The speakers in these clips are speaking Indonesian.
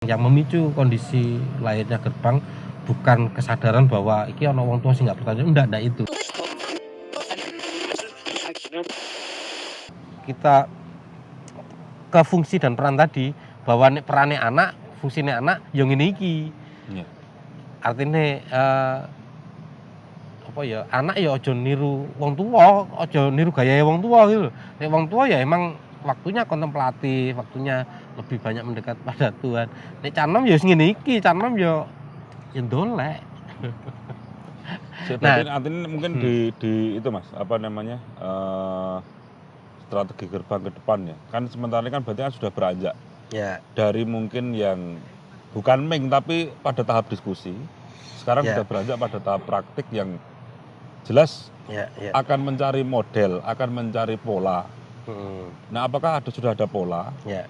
Yang memicu kondisi lahirnya gerbang bukan kesadaran bahwa iki ono wong tua sih nggak bertanya, enggak, enggak itu. Kita ke fungsi dan peran tadi bahwa perannya anak, fungsinya anak yang ini iki. Iya. Artinya eh, apa ya anak ya ojo niru wong tua, ojo niru gaya wong tua gitu. Nek wong tua ya emang waktunya kontemplatif, waktunya lebih banyak mendekat pada Tuhan. Nek canom ya ngene iki, canom ya ya dolek. Nah, artinya mungkin hmm. di, di itu mas, apa namanya eh, strategi gerbang ke depan ya. Kan sementara ini kan berarti kan sudah beranjak Ya, dari mungkin yang bukan ming tapi pada tahap diskusi. Sekarang Ya. sudah beranjak pada tahap praktik yang jelas ya, ya. akan mencari model, akan mencari pola. Hmm, Nah, apakah ada sudah ada pola? ya,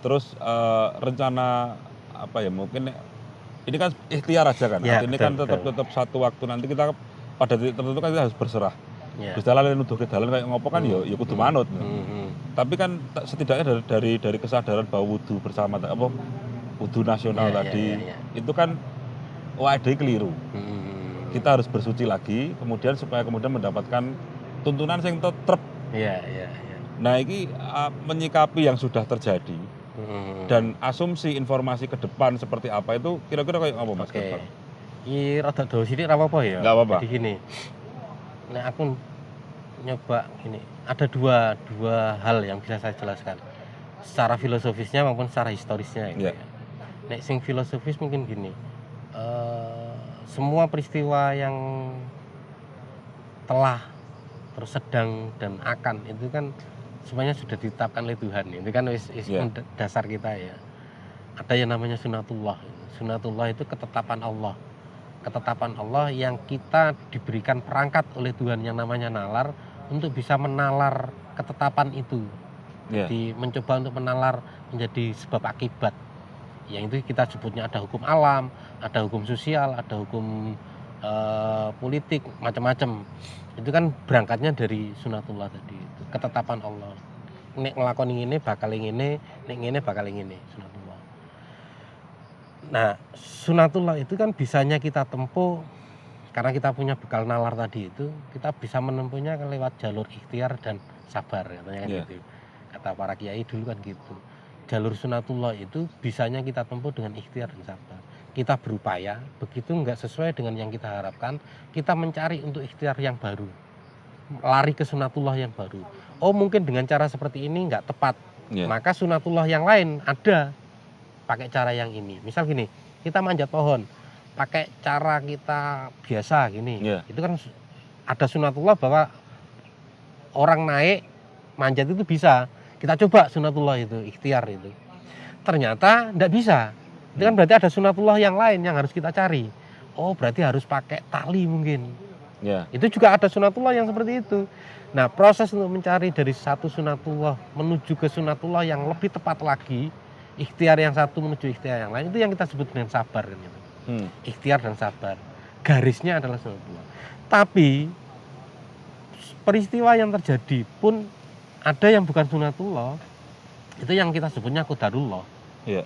Terus eh, rencana apa ya mungkin ini kan ikhtiar aja kan. Ya, betul, kan tetap betul. tetap satu waktu nanti kita pada titik tertentu kan kita harus berserah. ya. Gus Dalan nuduh ke dalan kayak ngopo kan ya ya kudu Hmm, manut. hmm, hmm. Tapi kan setidaknya dari dari dari kesadaran bahwa wudhu bersama apa wudhu nasional Ya, ya, tadi ya, ya. itu kan wadah keliru. Hmm, Kita harus bersuci lagi kemudian supaya kemudian mendapatkan tuntunan yang tetap. Ya, ya, ya. Nah, ini uh, menyikapi yang sudah terjadi Hmm. dan asumsi informasi ke depan seperti apa itu kira-kira kayak apa Mas? Oke. ke depan? Ini rada dawa sithik ora apa-apa ya. Nggak apa-apa. Jadi gini. Nek aku nyoba gini, ada dua dua hal yang bisa saya jelaskan. Secara filosofisnya maupun secara historisnya gitu Iya. ya. Nek sing filosofis mungkin gini. eh, semua peristiwa yang telah terus sedang dan akan itu kan semuanya sudah ditetapkan oleh Tuhan. Itu kan wis, wis Iya. pun dasar kita ya. Ada yang namanya sunatullah. Sunatullah itu ketetapan Allah. Ketetapan Allah yang kita diberikan perangkat oleh Tuhan yang namanya nalar untuk bisa menalar ketetapan itu. Iya. jadi mencoba untuk menalar menjadi sebab akibat. Yang itu kita sebutnya ada hukum alam ada hukum sosial ada hukum eh, politik macam-macam. Itu kan berangkatnya dari sunatullah tadi itu ketetapan Allah. Nek ngelakoni ini bakal ini nek ini bakal ini sunatullah. Nah sunatullah itu kan bisanya kita tempuh karena kita punya bekal nalar tadi itu kita bisa menempuhnya lewat jalur ikhtiar dan sabar katanya kan Iya. gitu. Kata para kiai dulu kan gitu. Jalur sunatullah itu bisanya kita tempuh dengan ikhtiar dan sabar kita berupaya begitu nggak sesuai dengan yang kita harapkan kita mencari untuk ikhtiar yang baru. Lari ke sunatullah yang baru. Oh mungkin dengan cara seperti ini nggak tepat. Iya. maka sunatullah yang lain ada. Pakai cara yang ini. Misal gini kita manjat pohon. Pakai cara kita biasa gini. Iya. itu kan ada sunatullah bahwa orang naik manjat itu bisa. Kita coba sunatullah itu ikhtiar itu. Ternyata tidak bisa itu kan berarti ada sunatullah yang lain yang harus kita cari oh berarti harus pakai tali mungkin Ya. itu juga ada sunatullah yang seperti itu. Nah, proses untuk mencari dari satu sunatullah menuju ke sunatullah yang lebih tepat lagi, ikhtiar yang satu menuju ikhtiar yang lain, itu yang kita sebut dengan sabar kan gitu. Hmm. Ikhtiar dan sabar. Garisnya adalah sunatullah. Tapi peristiwa yang terjadi pun ada yang bukan sunatullah. Itu yang kita sebutnya kodarullah. Iya.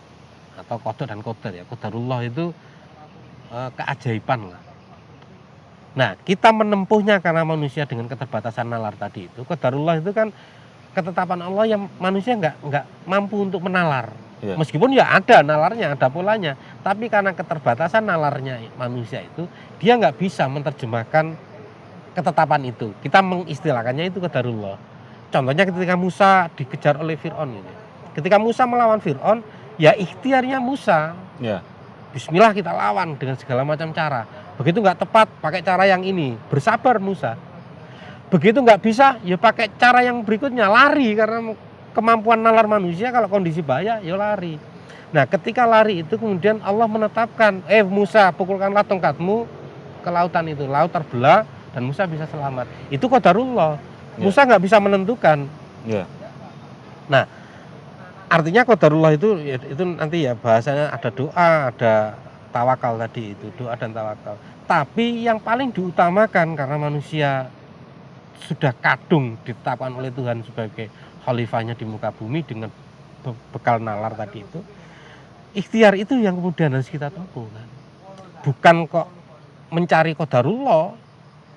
Atau kodok dan kodar ya. Kodarullah itu eh, keajaiban lah. Nah, kita menempuhnya karena manusia dengan keterbatasan nalar tadi itu. Qadarullah itu kan ketetapan Allah yang manusia nggak nggak mampu untuk menalar. Iya. Meskipun ya ada nalarnya, ada polanya, tapi karena keterbatasan nalarnya manusia itu, dia nggak bisa menerjemahkan ketetapan itu. Kita mengistilahkannya itu qadarullah. Contohnya ketika Musa dikejar oleh Fir'aun ini. Ketika Musa melawan Fir'aun, ya ikhtiarnya Musa, Ya. Bismillah kita lawan dengan segala macam cara. Begitu nggak tepat pakai cara yang ini, bersabar Musa. Begitu nggak bisa, ya pakai cara yang berikutnya lari karena kemampuan nalar manusia kalau kondisi bahaya ya lari. Nah ketika lari itu kemudian Allah menetapkan, eh Musa pukulkanlah tongkatmu ke lautan itu, laut terbelah dan Musa bisa selamat. Itu qadarullah. Ya. Musa nggak bisa menentukan. Ya. Artinya qadarullah itu ya, itu nanti ya bahasanya ada doa, ada tawakal tadi itu, doa dan tawakal. Tapi yang paling diutamakan karena manusia sudah kadung ditetapkan oleh Tuhan sebagai khalifahnya di muka bumi dengan be- bekal nalar tadi itu. ikhtiar itu yang kemudian harus kita tempuh kan. Bukan kok mencari kodarullah.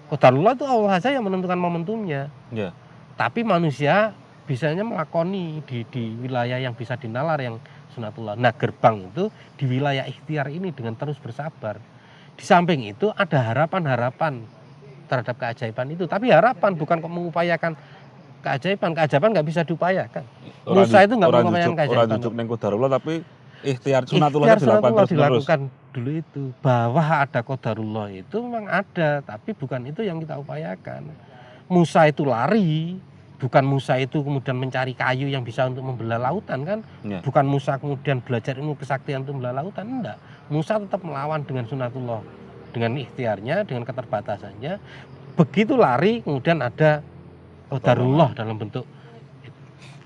Kodarullah itu Allah saja yang menentukan momentumnya. Ya. Tapi manusia bisanya melakoni di, di wilayah yang bisa dinalar yang sunatullah. Nah gerbang itu di wilayah ikhtiar ini dengan terus bersabar. Di samping itu ada harapan-harapan terhadap keajaiban itu. Tapi harapan bukan kok mengupayakan keajaiban. Keajaiban nggak bisa diupayakan. Musa itu nggak mengupayakan jujuk, keajaiban. orang jujuk neng kodarullah tapi ikhtiar sunatullah Ikhtiar dilakukan terus dilakukan dulu itu bahwa ada kodarullah itu memang ada tapi bukan itu yang kita upayakan Musa itu lari bukan Musa itu kemudian mencari kayu yang bisa untuk membelah lautan kan? Ya. bukan Musa kemudian belajar ilmu kesaktian untuk membelah lautan enggak. Musa tetap melawan dengan sunatullah dengan ikhtiarnya dengan keterbatasannya. Begitu lari kemudian ada kodarullah dalam bentuk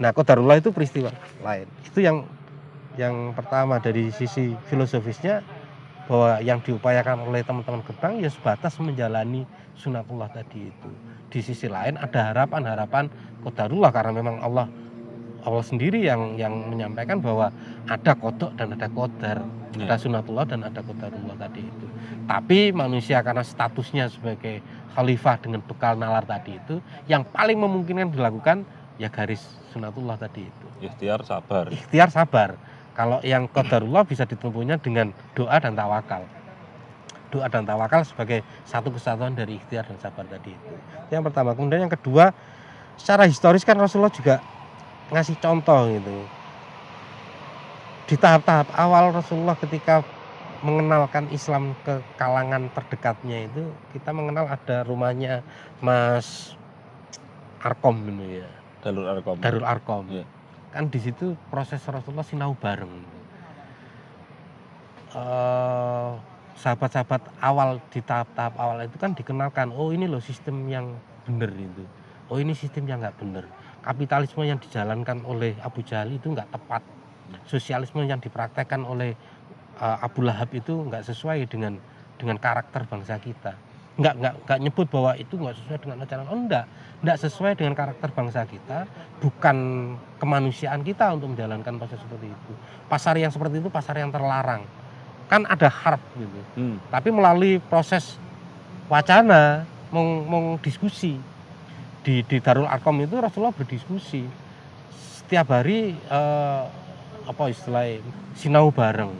nah kodarullah itu peristiwa lain. Itu yang yang pertama dari sisi filosofisnya bahwa yang diupayakan oleh teman-teman gerbang ya sebatas menjalani sunatullah tadi itu. Di sisi lain ada harapan-harapan kodarullah karena memang Allah Allah sendiri yang yang menyampaikan bahwa ada kodok dan ada kodar, Ya. ada sunatullah dan ada kodarullah tadi itu. Tapi manusia karena statusnya sebagai khalifah dengan bekal nalar tadi itu, yang paling memungkinkan dilakukan ya garis sunatullah tadi itu Ikhtiar sabar. ikhtiar sabar. Kalau yang qadarullah bisa ditempuhnya dengan doa dan tawakal. Doa dan tawakal sebagai satu kesatuan dari ikhtiar dan sabar tadi itu. Itu Yang pertama. Kemudian yang kedua, secara historis kan Rasulullah juga ngasih contoh gitu. Di tahap-tahap awal Rasulullah ketika mengenalkan Islam ke kalangan terdekatnya itu kita mengenal ada rumahnya Mas Arkom gitu ya. Dalur Arkom. Darul Arkom. Iya. Kan di situ proses Rasulullah sinau bareng. Eh, sahabat-sahabat awal di tahap-tahap awal itu kan dikenalkan, oh ini loh sistem yang benar itu. Oh ini sistem yang nggak benar. Kapitalisme yang dijalankan oleh Abu Jahal itu nggak tepat. Sosialisme yang dipraktekkan oleh eh, Abu Lahab itu nggak sesuai dengan dengan karakter bangsa kita. Nggak nggak nggak nyebut bahwa itu nggak sesuai dengan ajaran. Oh enggak, nggak sesuai dengan karakter bangsa kita. Bukan kemanusiaan kita untuk menjalankan proses seperti itu. Pasar yang seperti itu pasar yang terlarang. Kan ada harp gitu. Hmm. Tapi melalui proses wacana, meng, meng diskusi. Di di Darul Arkom itu Rasulullah berdiskusi. Setiap hari eh, apa istilahnya sinau bareng.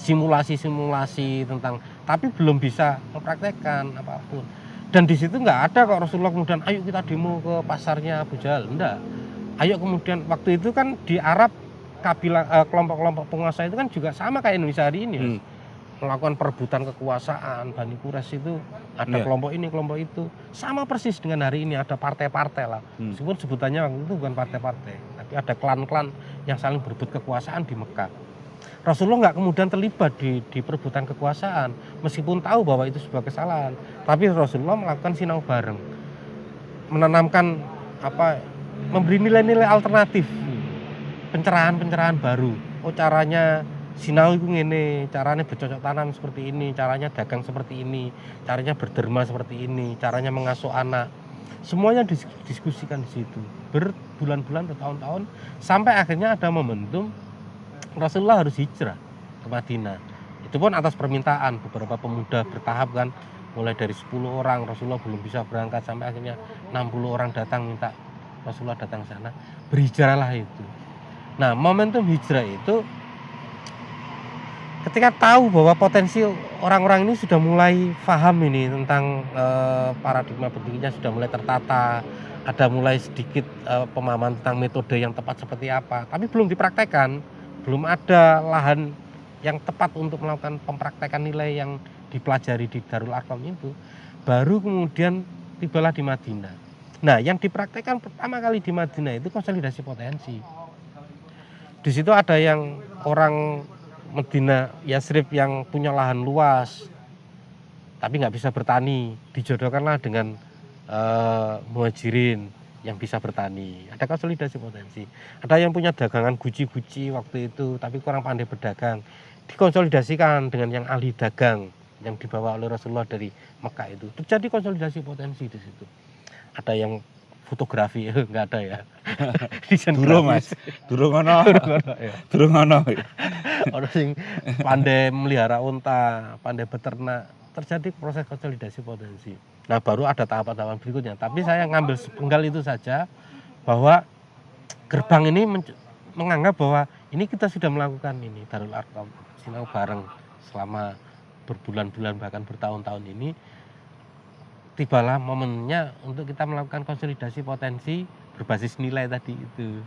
Simulasi-simulasi tentang tapi belum bisa mempraktekkan apa pun. Dan di situ nggak ada kok Rasulullah kemudian ayo kita demo ke pasarnya Abu Jahal. Enggak ayo kemudian waktu itu kan di Arab kabilah eh, kelompok-kelompok penguasa itu kan juga sama kayak Indonesia hari ini Mas Hmm. melakukan perebutan kekuasaan Bani Quraisy itu ada Iya. kelompok ini kelompok itu. Sama persis dengan hari ini ada partai-partai lah. Hmm. meskipun sebutannya waktu itu bukan partai-partai tapi ada klan-klan yang saling berebut kekuasaan di Mekah. Rasulullah nggak kemudian terlibat di, di perebutan kekuasaan meskipun tahu bahwa itu sebuah kesalahan. Tapi Rasulullah melakukan sinau bareng. Menanamkan apa memberi nilai-nilai alternatif pencerahan-pencerahan baru. Oh caranya sinau itu ngene caranya bercocok tanam seperti ini caranya dagang seperti ini caranya berderma seperti ini caranya mengasuh anak. Semuanya dis- diskusikan di situ berbulan-bulan bertahun-tahun sampai akhirnya ada momentum Rasulullah harus hijrah ke Madinah. Itu pun atas permintaan beberapa pemuda bertahap kan mulai dari 10 orang Rasulullah belum bisa berangkat sampai akhirnya 60 orang datang minta Rasulullah datang sana. Berhijrahlah itu nah momentum hijrah itu ketika tahu bahwa potensi orang-orang ini sudah mulai paham ini tentang eh, paradigma berdirinya sudah mulai tertata ada mulai sedikit eh, pemahaman tentang metode yang tepat seperti apa tapi belum dipraktekkan belum ada lahan yang tepat untuk melakukan pempraktekan nilai yang dipelajari di Darul Arqam itu baru kemudian tibalah di Madinah. Nah yang dipraktekkan pertama kali di Madinah itu konsolidasi potensi di situ ada yang orang Medina Yasrib yang punya lahan luas tapi nggak bisa bertani. Dijodohkanlah dengan eh, muhajirin yang bisa bertani. Ada konsolidasi potensi. Ada yang punya dagangan guci-guci waktu itu tapi kurang pandai berdagang. Dikonsolidasikan dengan yang ahli dagang yang dibawa oleh Rasulullah dari Mekah itu. Terjadi konsolidasi potensi di situ. Ada yang fotografi. Nggak ada ya. Desain Durung, grafis. Durung ono, Durung ono, ya. durung ono. Ono sing pandai melihara unta pandai beternak. Terjadi proses konsolidasi potensi. Nah baru ada tahapan-tahapan berikutnya. Tapi saya ngambil sepenggal itu saja bahwa gerbang ini men- menganggap bahwa ini kita sudah melakukan ini Darul Arqam. Sinau bareng selama berbulan-bulan bahkan bertahun-tahun ini tibalah momennya untuk kita melakukan konsolidasi potensi berbasis nilai tadi itu.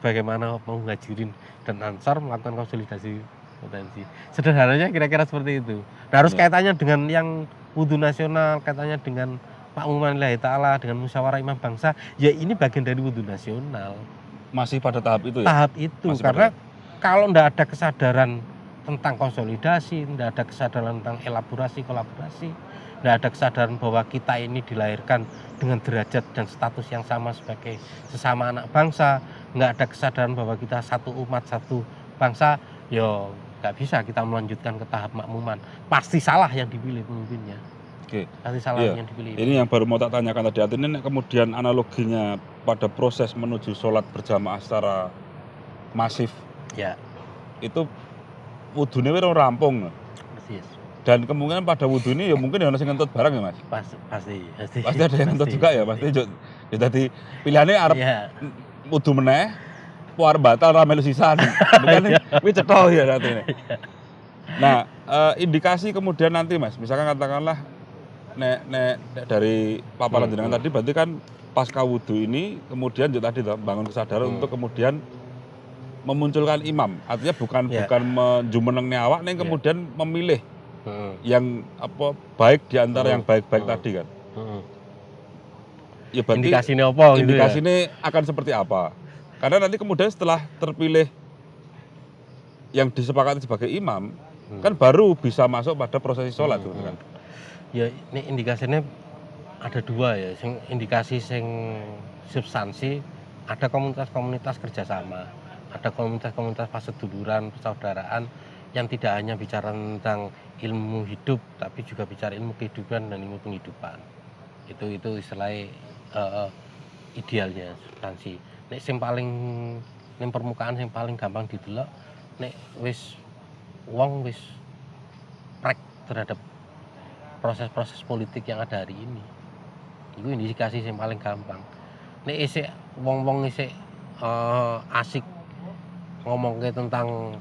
Bagaimana muhajirin dan ansar melakukan konsolidasi potensi. Sederhananya kira-kira seperti itu. Nah, harus Ya. kaitannya dengan yang wudhu nasional kaitannya dengan makmuman lillahi ta'ala dengan musyawarah imam bangsa ya ini bagian dari wudhu nasional. Masih pada tahap itu ya? tahap itu Masih karena kalau tidak ada kesadaran tentang konsolidasi, tidak ada kesadaran tentang elaborasi kolaborasi, tidak ada kesadaran bahwa kita ini dilahirkan dengan derajat dan status yang sama sebagai sesama anak bangsa, nggak ada kesadaran bahwa kita satu umat satu bangsa, yo nggak bisa kita melanjutkan ke tahap makmuman. Pasti salah yang dipilih pemimpinnya. Oke. Pasti salah Iya. yang dipilih. Ini yang baru mau tak tanyakan tadi. Artinya kemudian analoginya pada proses menuju sholat berjamaah secara masif Ya, itu wudhunya rampung. Dan kemungkinan pada wudhu ini ya mungkin ya ono sing ngentut barang ya Mas. Pasti, pasti, pasti. Pasti ada yang ngentut juga ya, pasti jo. Ya tadi pilihannya arep Iya. wudhu meneh puar batal ra melu sisan. Bukan kuwi cetha ya nanti. Nah, eh, indikasi kemudian nanti Mas, misalkan katakanlah nek nek, dari paparan Hmm, jenengan hmm. tadi berarti kan pasca wudhu ini kemudian juga tadi toh, bangun kesadaran Hmm. untuk kemudian memunculkan imam. Artinya bukan Ya. bukan menjumeneng awak nih Ya. kemudian memilih Heeh, yang apa baik di antara Hmm. yang baik-baik Hmm. tadi kan. heeh. Ya berarti Indikasi ini apa gitu indikasi ya? ini akan seperti apa? Karena nanti kemudian setelah terpilih yang disepakati sebagai imam, Hmm. kan baru bisa masuk pada prosesi sholat Hmm, gitu kan. Ya ini indikasinya ada dua ya. Sing indikasi sing substansi ada komunitas-komunitas kerjasama, ada komunitas-komunitas paseduluran, persaudaraan yang tidak hanya bicara tentang ilmu hidup, tapi juga bicara ilmu kehidupan dan ilmu penghidupan. Itu itu istilahnya eh, idealnya substansi. Nek sing paling ning permukaan sing paling gampang didelok nek wis wong wis prek terhadap proses-proses politik yang ada hari ini. Itu indikasi yang paling gampang. Nek isik wong-wong isik eh, asik ngomong tentang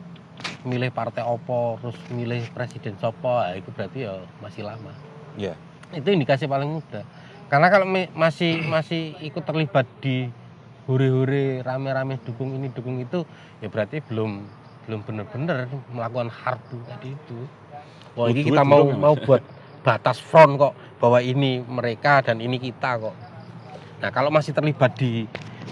milih partai opo, terus milih presiden sopo, ya itu berarti ya masih lama. Iya. Itu indikasi paling mudah. Karena kalau masih masih ikut terlibat di hore-hore rame-rame dukung ini dukung itu, ya berarti belum belum benar-benar melakukan hardu tadi itu. Wah, ini kita mau mau buat batas front kok bahwa ini mereka dan ini kita kok. Nah, kalau masih terlibat di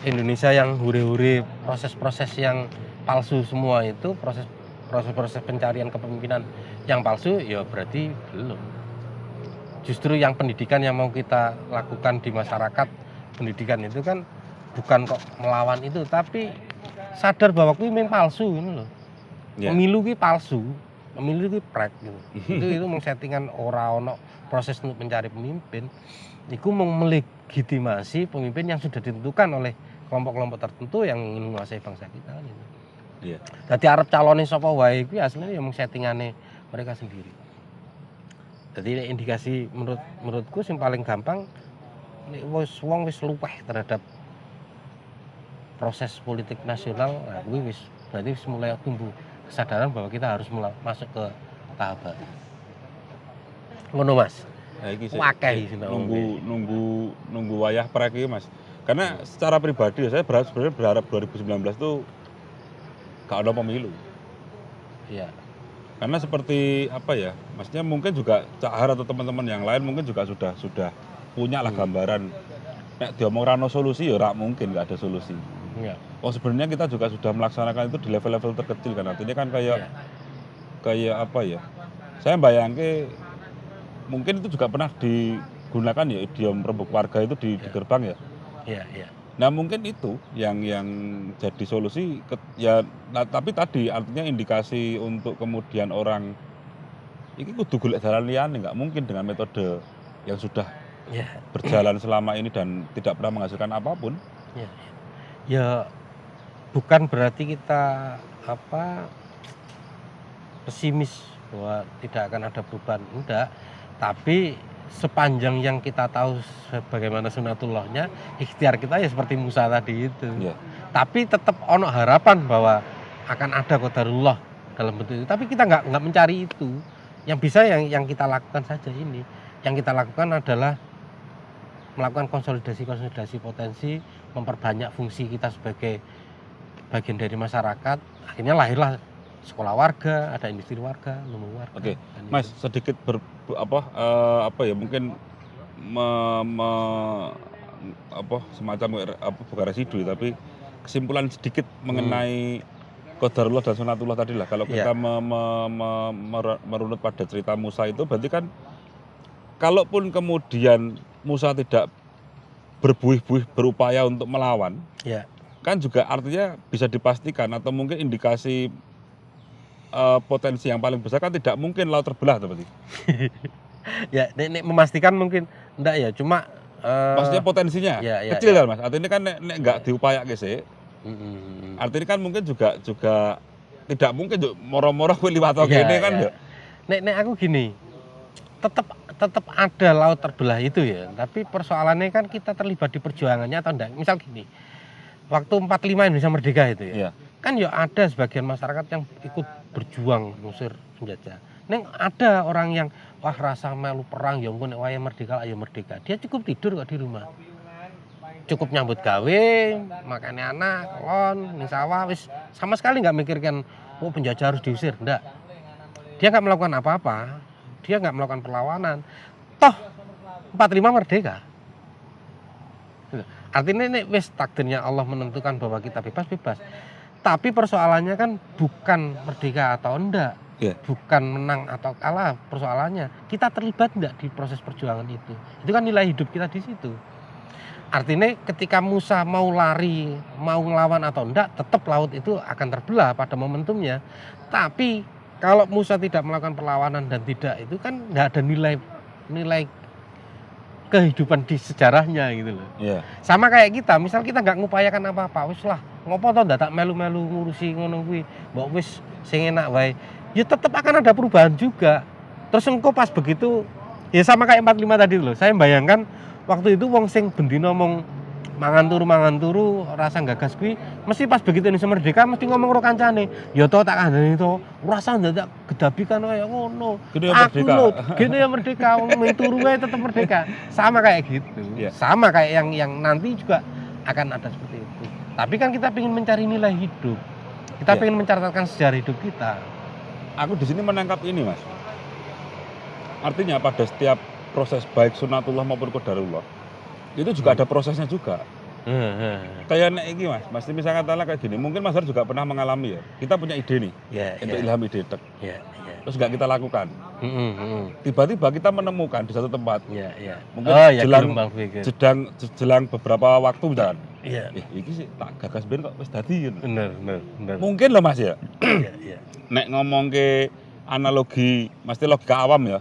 Indonesia yang hure-hure proses-proses yang palsu semua itu proses proses-proses pencarian kepemimpinan yang palsu ya berarti belum. Justru yang pendidikan yang mau kita lakukan di masyarakat pendidikan itu kan bukan kok melawan itu tapi sadar bahwa kuwi memang palsu ini loh. Iya. Pemilu ki palsu, pemilu ki prek gitu. itu itu mau settingan ora ono proses untuk mencari pemimpin. Iku mau melegitimasi pemimpin yang sudah ditentukan oleh kelompok-kelompok tertentu yang ingin menguasai bangsa kita gitu. Iya. Jadi arep calone sapa wae kuwi aslinya ya mung settingane mereka sendiri. Jadi indikasi menurut menurutku yang paling gampang nek wis wong wis luweh terhadap proses politik nasional, nah kuwi wis berarti wis mulai tumbuh kesadaran bahwa kita harus mulai masuk ke tahap baru. Ngono Mas. Nah, iki sih, sih, sih, Mbak nunggu nunggu nunggu wayah prek iki, Mas. Karena secara pribadi saya berharap sebenarnya berharap 2019 itu gak ada pemilu. Iya. Karena seperti apa ya, maksudnya mungkin juga Cak Har atau teman-teman yang lain mungkin juga sudah sudah punya lah Hmm. gambaran. Nek diomong rano solusi ya rak mungkin nggak ada solusi. Iya. Oh sebenarnya kita juga sudah melaksanakan itu di level-level terkecil kan artinya kan kayak Iya. kayak apa ya? Saya bayangke mungkin itu juga pernah digunakan ya idiom rembuk warga itu di, di Iya. gerbang ya. Iya, iya. Nah mungkin itu yang yang jadi solusi ke- ya nah, tapi tadi artinya indikasi untuk kemudian orang ini kudu golek jalan liane nggak mungkin dengan metode yang sudah Ya, berjalan selama ini dan tidak pernah menghasilkan apa pun. ya, ya bukan berarti kita apa pesimis bahwa tidak akan ada perubahan. Enggak. Tapi sepanjang yang kita tahu bagaimana sunatullahnya ikhtiar kita ya seperti Musa tadi itu. Ya. tapi tetap ono harapan bahwa akan ada qadarullah dalam bentuk itu. Tapi kita nggak nggak mencari itu. Yang bisa yang yang kita lakukan saja ini. Yang kita lakukan adalah melakukan konsolidasi konsolidasi potensi memperbanyak fungsi kita sebagai bagian dari masyarakat. Akhirnya lahirlah sekolah warga ada industri warga lumbung warga Oke, dan Mas itu. sedikit ber, apa eh, apa ya mungkin me- me- apa semacam apa bukan residu tapi kesimpulan sedikit mengenai qadarullah dan sunatullah tadi lah. Kalau Iya. kita me- me- me- mer- merunut pada cerita Musa itu berarti kan kalaupun kemudian Musa tidak berbuih-buih berupaya untuk melawan, ya kan juga artinya bisa dipastikan atau mungkin indikasi eh, potensi yang paling besar kan tidak mungkin laut terbelah tuh berarti. ya nek, nek memastikan mungkin enggak ya cuma eh, Maksudnya potensinya ya, ya, kecil ya. kan mas. Artinya kan nek, nek nggak diupayakan sih, Mm, mm, mm. artinya kan mungkin juga juga tidak mungkin moro-moro kowe liwat Iya, gini kan ya. nek nek aku gini tetap tetap ada laut terbelah itu ya tapi persoalannya kan kita terlibat di perjuangannya atau enggak misal gini waktu 45 Indonesia merdeka itu ya Iya. Kan ya ada sebagian masyarakat yang ikut berjuang ngusir penjajah Neng ada orang yang wah rasa melu perang ya nek waya merdeka ayo merdeka. Dia cukup tidur kok di rumah. Cukup nyambut gawe makannya anak kolon ning sawah wis sama sekali nggak mikirkan oh penjajah harus diusir. Enggak dia nggak melakukan apa-apa. Dia nggak melakukan perlawanan. Toh 45 merdeka. Gitu. artinya ini wis takdirnya Allah menentukan bahwa kita bebas bebas tapi persoalannya kan bukan merdeka atau enggak Iya. bukan menang atau kalah persoalannya. Kita terlibat enggak di proses perjuangan itu? Itu kan nilai hidup kita di situ. Artinya ketika Musa mau lari mau ngelawan atau enggak tetap laut itu akan terbelah pada momentumnya. Tapi kalau Musa tidak melakukan perlawanan dan tidak itu kan nggak ada nilai nilai kehidupan di sejarahnya gitu loh. Iya. sama kayak kita misal kita nggak ngupayakan apa-apa wis lah. Ngopo to ndak tak melu-melu ngurusi ngono kuwi. Mbok wis sing enak wae. Ya tetap akan ada perubahan juga. Terus engko pas begitu ya sama kayak 45 tadi loh. Saya bayangkan waktu itu wong sing bendino ngomong mangan turu mangan turu rasa gagas kuwi mesti pas begitu Indonesia merdeka mesti ngomong karo kancane ya to tak kandhani to rasa ndak gedabi kan kaya ngono ya aku merdeka. lho gini ya merdeka wong turu wae tetap merdeka sama kayak gitu Iya. sama kayak yang yang nanti juga akan ada seperti itu tapi kan kita ingin mencari nilai hidup kita Iya. ingin mencatatkan sejarah hidup kita Aku di sini menangkap ini mas. Artinya pada setiap proses baik sunatullah maupun qadarullah itu juga Hmm. ada prosesnya juga. Kayak nek iki mas, mas misalnya katakanlah kayak gini, mungkin mas Har juga pernah mengalami ya. Kita punya ide nih, ya untuk ya ilham ide tek. ya ya terus nggak kita lakukan. Mm, mm, mm. Tiba-tiba kita menemukan di satu tempat, ya ya Mungkin oh ya jelang- jedang jelang beberapa waktu misalkan. iya Eh, iki sih tak gagas ben kok wis dadi. gitu. bener bener bener Mungkin loh mas ya, iya iya nek ngomong ke analogi, mesti logika awam ya.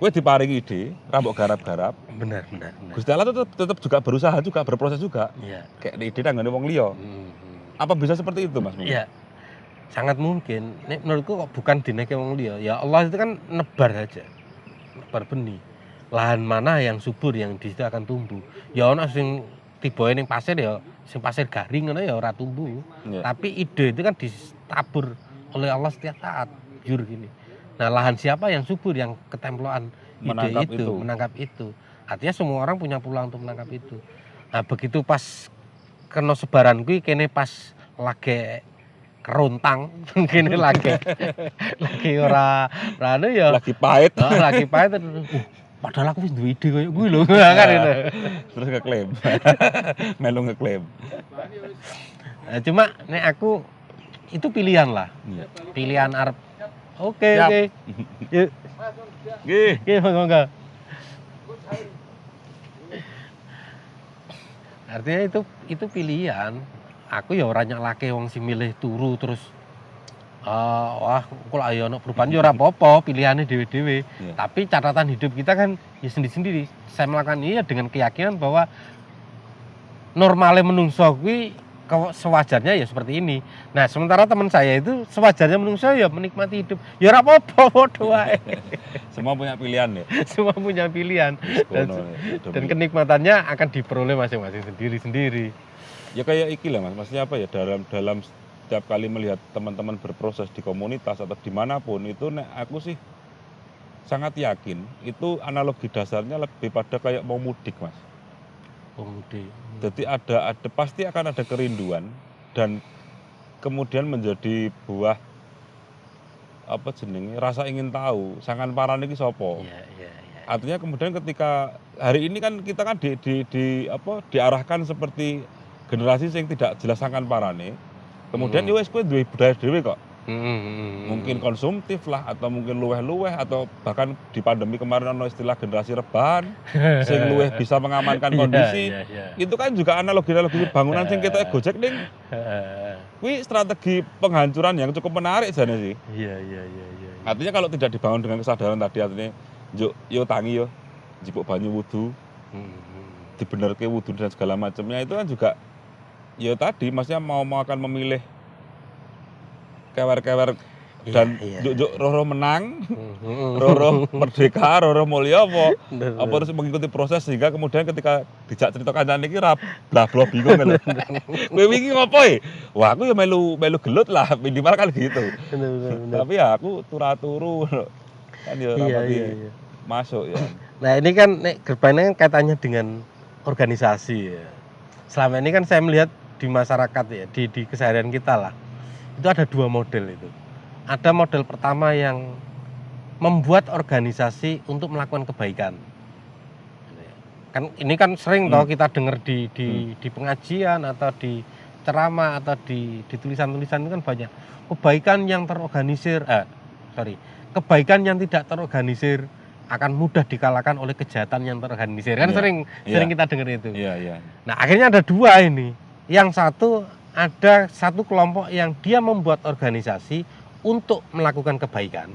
Kue diparingi ide, rambut garap-garap, bener bener Gusti Allah tetap, tetap juga berusaha juga, berproses juga. iya Kayak di ide nanggone wong liya. Mm, mm. Apa bisa seperti itu Mas? Iya, sangat mungkin. Nek menurutku kok bukan dineke wong liya. Ya Allah itu kan nebar aja. Nebar benih. Lahan mana yang subur yang di situ akan tumbuh. Ya ono sing tiba ning pasir ya sing pasir garing ngono ya ora tumbuh. Iya. Tapi ide itu kan ditabur oleh Allah setiap saat, jur gini. Nah, lahan siapa yang subur yang ketemploan ide Menangkap itu, itu. menangkap itu. Artinya semua orang punya peluang untuk menangkap itu. Nah, begitu pas kena sebaran kuwi kene pas lagi kerontang, kene lagi lagi ora ora anu ya Lagi pahit, oh, lagi pahit uh, padahal aku wis duwe ide koyo kuwi lho kan itu. terus ngeklaim. Melu ngeklaim. Nah, cuma nek aku itu pilihan lah. Iya. Pilihan arep Oke, oke. Yuk, Nggih. oke, monggo. Artinya itu itu pilihan. Aku ya ora nyaklake wong sing milih turu terus eh, wah kalau ayo ono perubahan ya ora apa-apa pilihannya dewe-dewe Iya. tapi catatan hidup kita kan ya sendiri-sendiri saya melakukan ini ya dengan keyakinan bahwa normalnya menungso kuwi sewajarnya ya seperti ini. Nah sementara teman saya itu sewajarnya menungso ya menikmati hidup. Ya ora apa-apa Semua punya pilihan ya. semua punya pilihan. Dan- ya, dan kenikmatannya akan diperoleh masing-masing sendiri-sendiri. Ya kayak iki lah mas. Maksudnya apa ya? Dalam dalam setiap kali melihat teman-teman berproses di komunitas atau di mana pun itu nek aku sih sangat yakin itu analogi dasarnya lebih pada kayak mau mudik mas. Pemudi jadi ada ada pasti akan ada kerinduan dan kemudian menjadi buah apa jenenge rasa ingin tahu sangan paran iki sopo iya iya iya artinya kemudian ketika hari ini kan kita kan di, di, di apa diarahkan seperti generasi yang tidak jelas sangan parane kemudian Hmm. ya wes kowe duwe budaya dhewe kok Hmm, hmm, hmm. Mungkin konsumtif lah atau mungkin luweh-luweh atau bahkan di pandemi kemarin ada istilah generasi rebahan sing luweh bisa mengamankan Iya, kondisi iya, iya. itu kan juga analogi-analogi bangunan sing kita gojek ning kuwi strategi penghancuran yang cukup menarik jane sih iya iya iya iya iya. artinya kalau tidak dibangun dengan kesadaran tadi artinya yo yo tangi yo jipuk banyu wudu Hmm, hmm. dibenerke wudhu dan segala macamnya itu kan juga ya tadi maksudnya mau mau akan memilih kewer-kewer Iya, dan iya. juk roro menang Hmm, hmm. roro merdeka roro mulia apa apa harus mengikuti proses sehingga kemudian ketika dijak cerita kancane iki ra blah blah bingung lho kowe wingi ngopo e wah aku ya melu melu gelut lah minimal kan gitu Bener, bener, bener. tapi ya aku turu-turu kan ya iya iya iya masuk ya Nah ini kan nek gerbangnya kan kaitannya dengan organisasi ya. Selama ini kan saya melihat di masyarakat ya, di, di keseharian kita lah, itu ada dua model itu. Ada model pertama yang membuat organisasi untuk melakukan kebaikan. Kan ini kan sering Hmm. toh kita dengar di di, di pengajian atau di ceramah atau di di tulisan-tulisan itu kan banyak kebaikan yang terorganisir, eh sorry, kebaikan yang tidak terorganisir akan mudah dikalahkan oleh kejahatan yang terorganisir kan Iya, sering iya. sering kita dengar itu. iya iya Nah akhirnya ada dua ini. Yang satu ada satu kelompok yang dia membuat organisasi untuk melakukan kebaikan.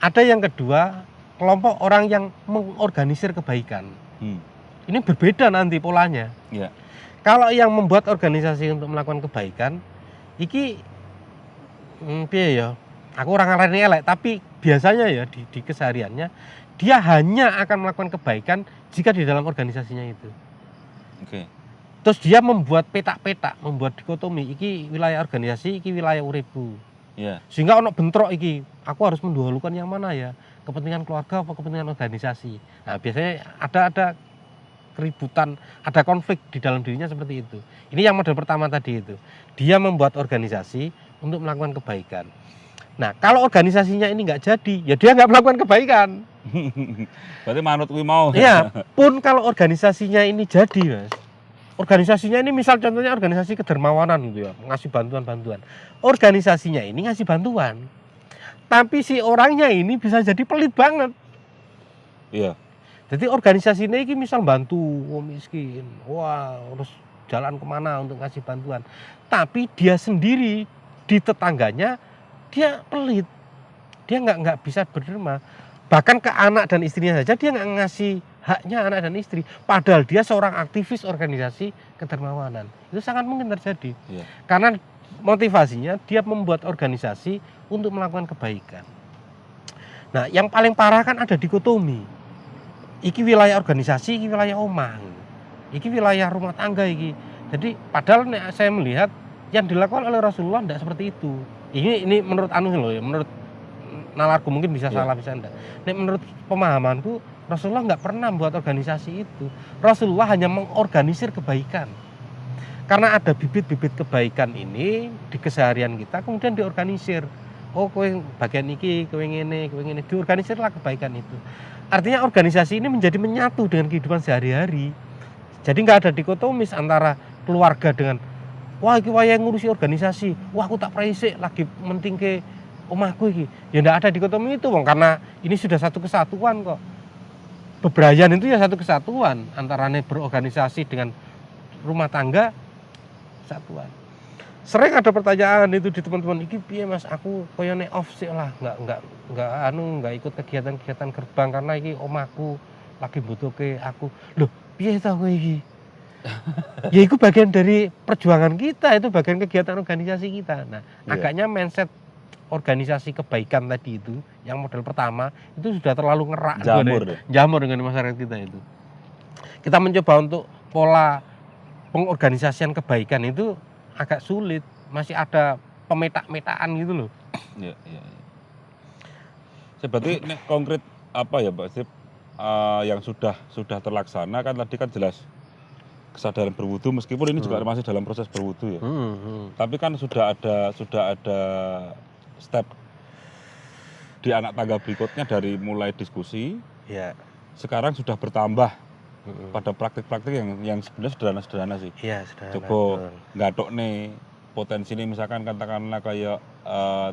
Ada yang kedua kelompok orang yang mengorganisir kebaikan. Hmm. Ini berbeda nanti polanya. Iya. Kalau yang membuat organisasi untuk melakukan kebaikan, iki hmm, piye ya? Aku orang ngarani elek, tapi biasanya ya di, di kesehariannya dia hanya akan melakukan kebaikan jika di dalam organisasinya itu. oke Terus dia membuat petak-petak, membuat dikotomi, iki wilayah organisasi, iki wilayah uribu. Iya Sehingga ono bentrok iki, aku harus mendahulukan yang mana ya? Kepentingan keluarga apa kepentingan organisasi? Nah, biasanya ada ada keributan, ada konflik di dalam dirinya seperti itu. Ini yang model pertama tadi itu. Dia membuat organisasi untuk melakukan kebaikan. Nah, kalau organisasinya ini nggak jadi, ya dia nggak melakukan kebaikan. berarti manut mau Iya, pun kalau organisasinya ini jadi, Mas. Organisasinya ini misal contohnya organisasi kedermawanan gitu ya, ngasih bantuan-bantuan. Organisasinya ini ngasih bantuan. Tapi si orangnya ini bisa jadi pelit banget. iya Jadi organisasi ini misal bantu wong miskin, wah harus jalan ke mana untuk ngasih bantuan. Tapi dia sendiri di tetangganya dia pelit, dia nggak nggak bisa berderma. Bahkan ke anak dan istrinya saja dia nggak ngasih haknya anak dan istri. Padahal dia seorang aktivis organisasi kedermawanan. Itu sangat mungkin terjadi. Iya. Karena motivasinya dia membuat organisasi untuk melakukan kebaikan. Nah, yang paling parah kan ada dikotomi. Iki wilayah organisasi, iki wilayah omah. Iki wilayah rumah tangga iki. Jadi padahal nek saya melihat yang dilakukan oleh Rasulullah tidak seperti itu. Ini ini menurut anu loh ya, menurut nalarku mungkin bisa Iya. salah bisa enggak. Nek menurut pemahamanku Rasulullah nggak pernah membuat organisasi itu. Rasulullah hanya mengorganisir kebaikan. Karena ada bibit-bibit kebaikan ini di keseharian kita kemudian diorganisir. Oh, kowe bagian iki, kowe ngene, kowe ngene, diorganisirlah kebaikan itu. Artinya organisasi ini menjadi menyatu dengan kehidupan sehari-hari. Jadi nggak ada dikotomis antara keluarga dengan wah iki wayahe ngurusi organisasi, wah aku tak praisik lagi menting ke omahku iki. Ya nggak ada dikotomi itu, Wong, karena ini sudah satu kesatuan kok. Bebrayan itu ya satu kesatuan antara berorganisasi dengan rumah tangga kesatuan. sering ada pertanyaan itu di teman-teman iki piye Mas aku koyo nek off sih lah nggak nggak nggak anu nggak ikut kegiatan-kegiatan gerbang karena iki omahku lagi butuhke aku loh piye ta kowe iki ya itu bagian dari perjuangan kita itu bagian kegiatan organisasi kita nah Iya. agaknya mindset organisasi kebaikan tadi itu yang model pertama itu sudah terlalu ngerak Jamur deh. jamur dengan masyarakat kita itu kita mencoba untuk pola pengorganisasian kebaikan itu agak sulit masih ada pemetak-metaan gitu loh Iya, iya. iya. Saya berarti nek konkret apa ya Pak Sip eh, yang sudah sudah terlaksana kan tadi kan jelas kesadaran berwudu meskipun ini juga Hmm. masih dalam proses berwudu ya. Hmm, hmm. Tapi kan sudah ada sudah ada step di anak tangga berikutnya dari mulai diskusi ya sekarang sudah bertambah hmm. pada praktik-praktik yang yang sebenarnya sederhana-sederhana sih. iya sudah Coba nggak nih potensi ini misalkan katakanlah kayak eh,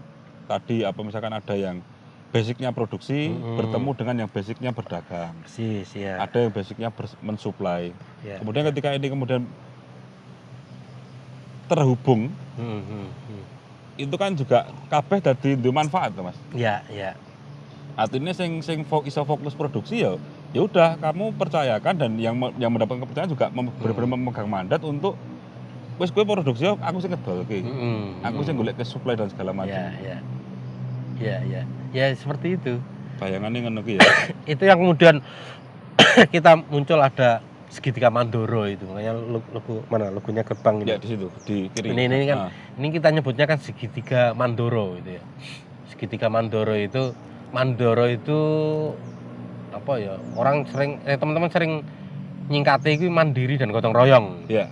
tadi apa misalkan ada yang basicnya produksi Mm-mm. bertemu dengan yang basicnya berdagang persis ya ada yang basicnya mensuplai ya kemudian ketika ini kemudian terhubung Hmm, hmm, hmm. Itu kan juga kabeh dadi duwe manfaat mas. Ya ya artinya sing sing iso fokus produksi ya ya udah kamu percayakan dan yang yang mendapatkan kepercayaan juga mem- Hmm. benar-benar memegang mandat untuk wes gue produksi ya, aku sing ngedol oke Hmm, aku hmm. sing golek ke supply dan segala macam. Ya ya ya ya ya seperti itu. Bayangannya ngono ya. Itu yang kemudian kita muncul ada segitiga Mandoro itu. Makanya logo mana logonya gerbang ini. Ya di situ di kiri. Ini- ini kan Ah, ini kita nyebutnya kan segitiga Mandoro itu ya. Segitiga Mandoro itu Mandoro itu apa ya orang sering eh teman-teman sering nyingkati itu mandiri dan gotong royong. Ya.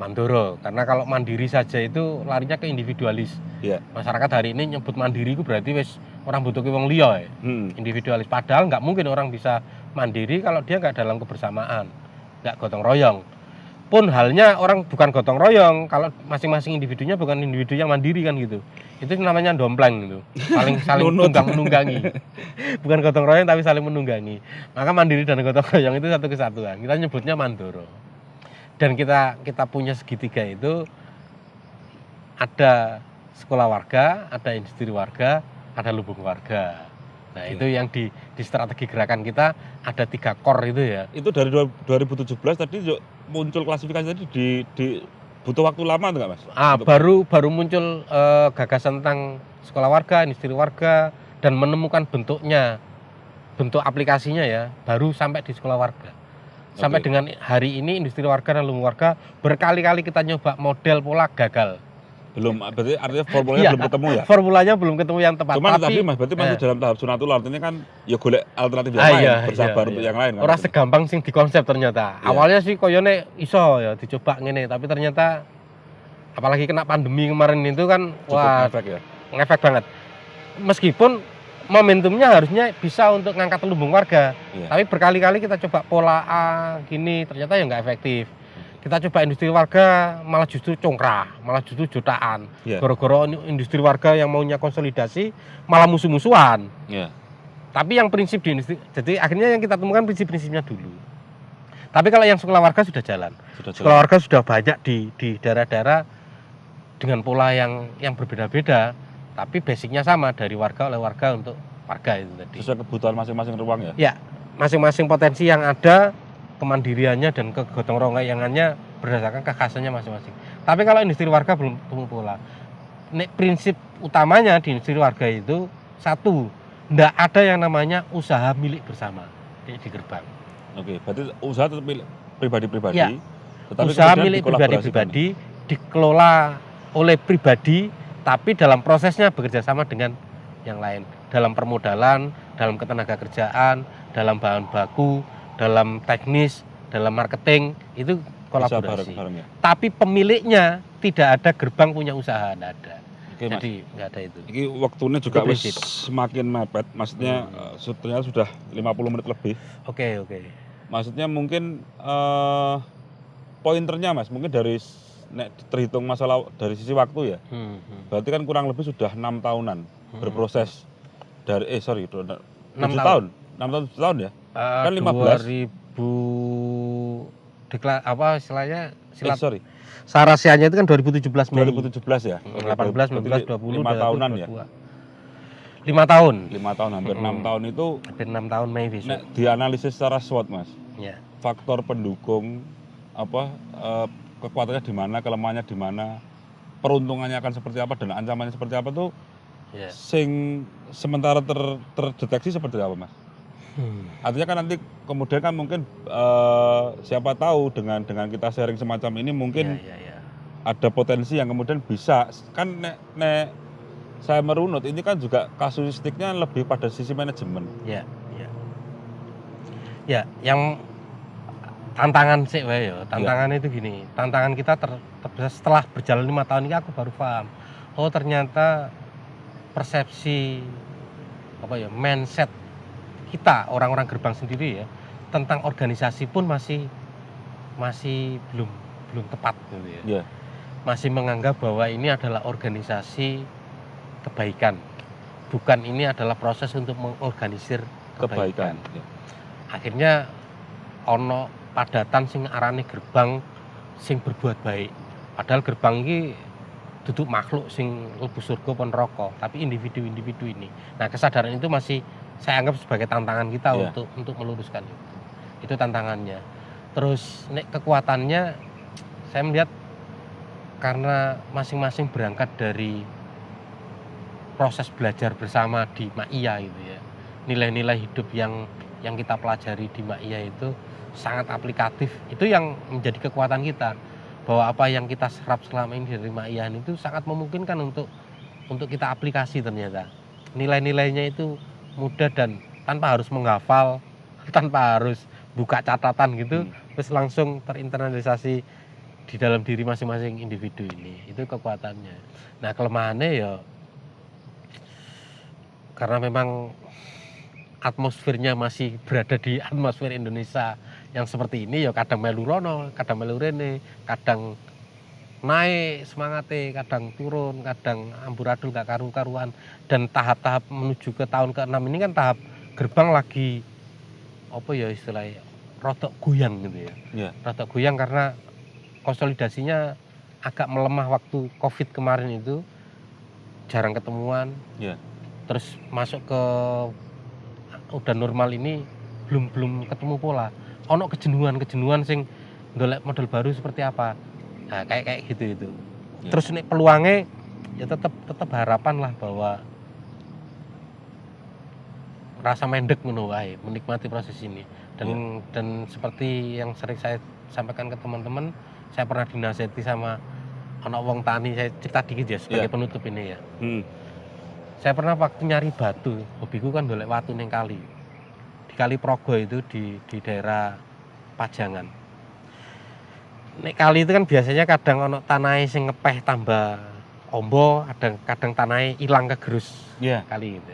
Mandoro karena kalau mandiri saja itu larinya ke individualis. Iya. masyarakat hari ini nyebut mandiri itu berarti wis orang butuh wong liya ya hmm. individualis. Padahal nggak mungkin orang bisa mandiri kalau dia nggak dalam kebersamaan nggak gotong royong. Pun halnya orang bukan gotong royong kalau masing-masing individunya bukan individu yang mandiri kan gitu. Itu namanya dompleng itu saling saling Nunut. tunggang menunggangi. Bukan gotong royong tapi saling menunggangi. Maka mandiri dan gotong royong itu satu kesatuan. Kita nyebutnya mandoro. Dan kita kita punya segitiga itu ada sekolah warga ada industri warga ada lubung warga nah itu yang di di strategi gerakan kita ada tiga core itu ya itu dari dua- 2017 tadi muncul klasifikasi tadi di, di butuh waktu lama tuh nggak mas Ah, Untuk- baru baru muncul eh, gagasan tentang sekolah warga, industri warga dan menemukan bentuknya, bentuk aplikasinya ya, baru sampai di sekolah warga. Sampai Oke. dengan hari ini industri warga dan lumur warga berkali-kali kita nyoba model pola gagal. Belum berarti artinya formulanya Iya. belum ketemu ya Formulanya belum ketemu yang tepat. cuman tapi tapi mas berarti masih eh. dalam tahap sunatul artinya kan ya golek alternatif yang Ah, lain iya, bersabar iya, untuk iya. yang lain kan Orang segampang sing dikonsep ternyata. Iya. Awalnya sih koyone iso ya dicoba ngene, tapi ternyata apalagi kena pandemi kemarin itu kan cukup wah efek ya ngefek banget. Meskipun momentumnya harusnya bisa untuk ngangkat lumbung warga, Iya. tapi berkali-kali kita coba pola A gini ternyata ya nggak efektif. Kita coba industri warga malah justru congkrah, malah justru jutaan. Gara-gara ini industri warga yang maunya konsolidasi malah musuh-musuhan. Iya. Tapi yang prinsip di industri, jadi akhirnya yang kita temukan prinsip-prinsipnya dulu. Tapi kalau yang sekolah warga sudah jalan. sudah Sekolah warga sudah banyak di di daerah-daerah dengan pola yang yang berbeda-beda, tapi basicnya sama dari warga oleh warga untuk warga itu tadi. sesuai kebutuhan masing-masing ruang ya Masing-masing potensi yang ada, kemandiriannya dan kegotong royongannya berdasarkan kekhasannya masing-masing. Tapi kalau industri warga belum temu pola. Nek prinsip utamanya di industri warga itu satu, ndak ada yang namanya usaha milik bersama di, di gerbang. oke berarti usaha tetap milik pribadi-pribadi tetapi usaha milik pribadi-pribadi dikelola oleh pribadi tapi dalam prosesnya bekerja sama dengan yang lain dalam permodalan, dalam ketenaga kerjaan, dalam bahan baku, dalam teknis, dalam marketing itu bisa kolaborasi. bareng-bareng ya Tapi pemiliknya tidak ada gerbang punya usaha, tidak ada. oke Jadi nggak ada itu. Ini waktunya juga wis semakin mepet, maksudnya Hmm. eh, sebetulnya sudah 50 menit lebih. Oke oke. Maksudnya mungkin eh pointernya Mas, mungkin dari nek terhitung masalah dari sisi waktu ya. Hmm, hmm. Berarti kan kurang lebih sudah enam tahunan Hmm. berproses dari eh sorry, Enam tahun. enam tahun tujuh tahun ya. Eh, Kan 15. 2000 dekla apa istilahnya Eh, silat sorry, sarasianya itu kan 2017 Mei. 2017 ya? Hmm, 18, 19, 20, 5 tahunan ya? 5 tahun. 5 tahun, hampir Mm-mm. 6 tahun itu Hampir 6 tahun Mei besok. nek dianalisis secara SWOT Mas. Ya. Faktor pendukung apa eh, kekuatannya di mana, kelemahannya di mana, peruntungannya akan seperti apa dan ancamannya seperti apa tuh Ya. sing sementara ter- terdeteksi seperti apa Mas? Hmm. Artinya kan nanti kemudian kan mungkin eh, siapa tahu dengan dengan kita sharing semacam ini mungkin Ya, ya, ya. ada potensi yang kemudian bisa kan nek, nek saya merunut ini kan juga kasuistiknya lebih pada sisi manajemen. Ya, ya. Ya, yang tantangan sih wae ya. Tantangan itu gini, tantangan kita ter, ter- setelah berjalan lima tahun ini aku baru paham. Oh, ternyata persepsi apa ya, mindset kita orang-orang gerbang sendiri ya tentang organisasi pun masih masih belum belum tepat gitu ya. Iya. Masih menganggap bahwa ini adalah organisasi kebaikan. Bukan ini adalah proses untuk mengorganisir Kebaikan. kebaikan. Ya. Akhirnya ono padatan sing arane gerbang sing berbuat baik. Padahal gerbang ini duduk makhluk sing lebu surga pun rokok, tapi individu-individu ini. Nah, kesadaran itu masih saya anggap sebagai tantangan kita Iya. untuk untuk meluruskan itu. Itu tantangannya. Terus nek kekuatannya saya melihat karena masing-masing berangkat dari proses belajar bersama di Maia gitu ya. Nilai-nilai hidup yang yang kita pelajari di Maia itu sangat aplikatif. Itu yang menjadi kekuatan kita bahwa apa yang kita serap selama ini dari Maia itu sangat memungkinkan untuk untuk kita aplikasi ternyata. Nilai-nilainya itu mudah dan tanpa harus menghafal, tanpa harus buka catatan gitu, Hmm. terus langsung terinternalisasi di dalam diri masing-masing individu ini. Itu kekuatannya. Nah, kelemahannya ya karena memang atmosfernya masih berada di atmosfer Indonesia yang seperti ini ya kadang melu rono, kadang melu rene, kadang naik semangatnya, kadang turun, kadang amburadul gak karu-karuan dan tahap-tahap menuju ke tahun ke-6 ini kan tahap gerbang lagi apa ya istilahnya rotok goyang gitu ya. Iya. Rotok goyang karena konsolidasinya agak melemah waktu Covid kemarin itu jarang ketemuan. Iya. Terus masuk ke udah normal ini belum belum ketemu pola. Ono kejenuhan-kejenuhan sing golek model baru seperti apa. Nah, kayak kayak gitu itu. Ya. Terus nih peluangnya ya tetap tetap harapan lah bahwa rasa mendek wae, menikmati proses ini. Dan dan seperti yang sering saya sampaikan ke teman-teman, saya pernah dinasihati sama anak wong tani, saya cerita dikit ya sebagai Ya. penutup ini ya. Hmm. Saya pernah waktu nyari batu, hobiku kan golek watu neng kali. Di Kali Progo itu di di daerah Pajangan. Nek kali itu kan biasanya kadang ono tanah sing ngepeh tambah ombo, kadang kadang tanah hilang kegerus Iya. kali gitu.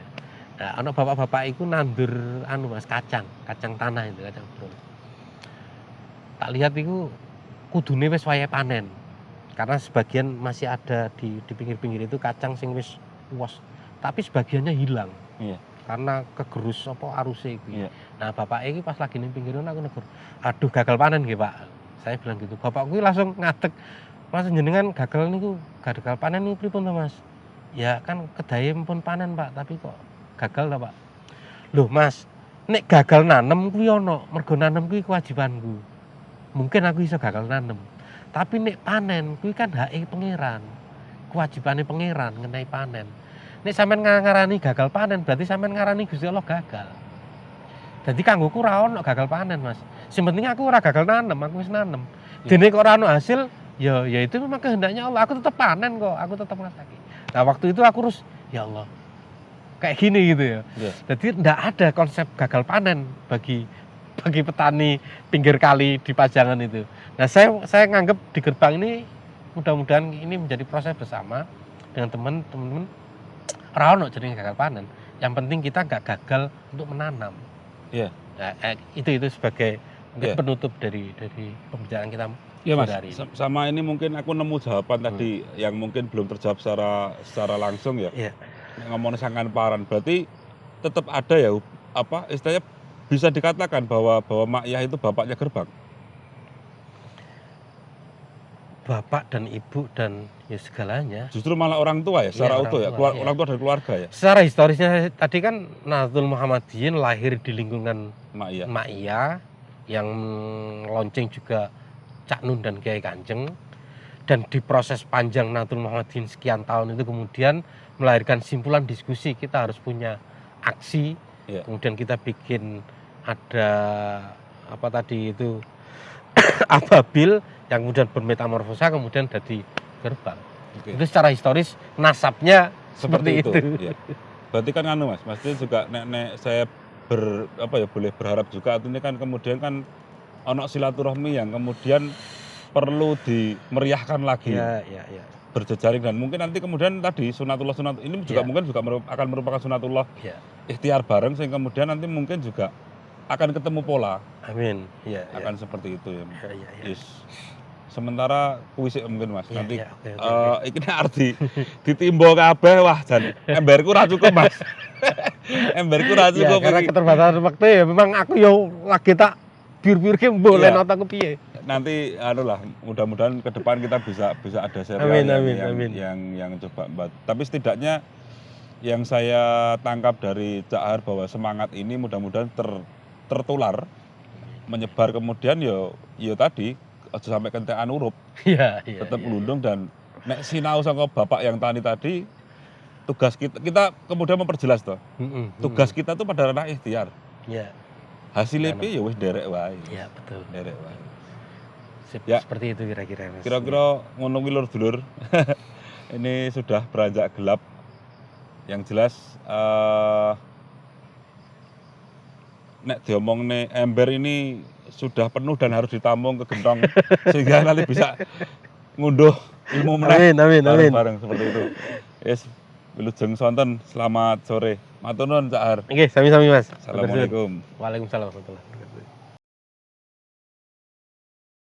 Nah, ono bapak-bapak itu nandur anu Mas kacang, kacang tanah itu kacang brol. Tak lihat itu kudune wis wayahe panen. Karena sebagian masih ada di di pinggir-pinggir itu kacang sing wis luas tapi sebagiannya hilang Iya. karena kegerus apa arusnya itu Iya. nah bapak ini pas lagi nih pinggiran aku negur aduh gagal panen gitu pak saya bilang gitu bapak gue langsung ngatek mas jenengan gagal niku gagal panen nih pripun to mas? Ya kan kedaya pun panen pak tapi kok gagal lah pak? Loh mas nek gagal nanem kuwi ono mergo nanem kuwi kewajibanku. Mungkin aku bisa gagal nanem tapi nek panen kuwi kan hak pangeran kewajibannya pangeran ngenai panen. Nek sampean ngarani gagal panen berarti sampean ngarani Gusti Allah gagal. Jadi kanggoku ono gagal panen mas sing penting aku ora gagal nanem aku wis nanem. Ya. dene kok ora ono hasil ya ya itu memang kehendaknya Allah. Aku tetap panen kok aku tetap ngasaki nah waktu itu aku terus ya Allah kayak gini gitu ya. Iya. jadi enggak ada konsep gagal panen bagi bagi petani pinggir kali di Pajangan itu. Nah saya saya nganggap di gerbang ini mudah-mudahan ini menjadi proses bersama dengan teman-teman. Ono jenenge gagal panen. Yang penting kita nggak gagal untuk menanam. Iya. Nah, eh, itu itu sebagai mungkin Iya. penutup dari dari pembicaraan kita Iya mas, hari ini. Sa- sama ini mungkin aku nemu jawaban tadi yang mungkin belum terjawab secara secara langsung ya. Iya. Ngomongin sangkan paran, berarti tetap ada ya apa istilahnya bisa dikatakan bahwa bahwa Mak Yah itu bapaknya gerbang. bapak dan ibu dan ya segalanya. Justru malah orang tua ya, secara Iya, utuh ya, orang tua, keluar, iya. orang tua dan keluarga ya, Secara historisnya tadi kan Nahdlatul Muhammadiyin lahir di lingkungan Mak Iya. Yang lonceng juga Cak Nun dan Kiai Kanjeng dan di proses panjang Nahdlatul Muhammadiyin sekian tahun itu kemudian melahirkan simpulan diskusi kita harus punya aksi Iya. kemudian kita bikin ada apa tadi itu ababil yang kemudian bermetamorfosa kemudian jadi gerbang Oke. itu secara historis nasabnya seperti, itu, ya. Berarti kan anu Mas, maksudnya juga nek, nek saya ber apa ya boleh berharap juga artinya kan kemudian kan ono silaturahmi yang kemudian perlu dimeriahkan lagi ya ya ya berjejaring dan mungkin nanti kemudian tadi sunatullah sunat ini juga Ya. mungkin juga merup- akan merupakan sunatullah ya ikhtiar bareng sehingga kemudian nanti mungkin juga akan ketemu pola amin ya ya akan seperti itu ya. ya, ya, ya. Yes. Sementara puisi mungkin Mas Ya, nanti ya, oke, oke, oke. Eh, iki nek arti ditimbo kabeh wah jan emberku ra cukup Mas. emberku ra ya, cukup karena iki. keterbatasan waktu ya memang aku yo lagi tak biur-biur ke boleh Iya. nonton ke piye Nanti anu lah mudah-mudahan ke depan kita bisa bisa ada serial Amin, yang, amin, yang, amin. yang yang coba buat. Tapi setidaknya yang saya tangkap dari Cak Har bahwa semangat ini mudah-mudahan ter, tertular menyebar kemudian yo yo tadi aja sampai kentekan urup. Iya iya tetap iya. ngelundung dan nek sinau sama bapak yang tani tadi tugas kita kita kemudian memperjelas toh. Mm-mm, tugas mm-mm. kita tuh pada ranah ikhtiar. Ya hasilnya Iya, piye ya wis derek wae. Ya betul. Derek wae. Sip, Ya. seperti itu kira-kira Mas. kira-kira ngono ki lur dulur ini sudah beranjak gelap. Yang jelas eh nek diomongne ember ini sudah penuh dan harus ditampung ke gentong sehingga nanti bisa ngunduh ilmu meneh amin amin amin bareng-bareng seperti itu. Yes, Wilujeng Sonten, selamat sore. Matur nuwun Cak Har. oke sami-sami mas Assalamualaikum. Waalaikumsalam warahmatullahi